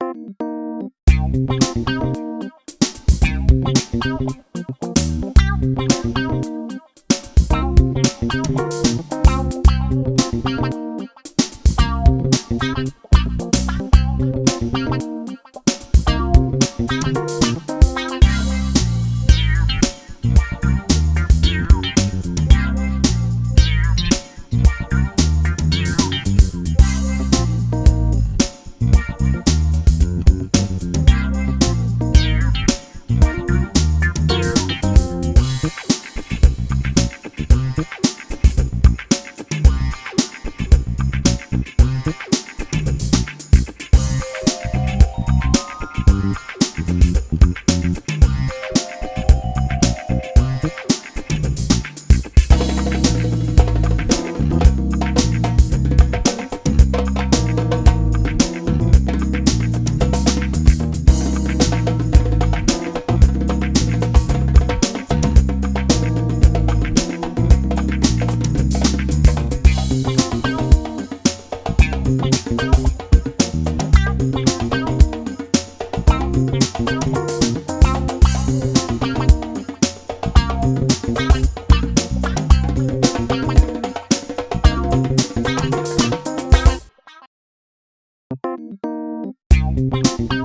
Thank Bye.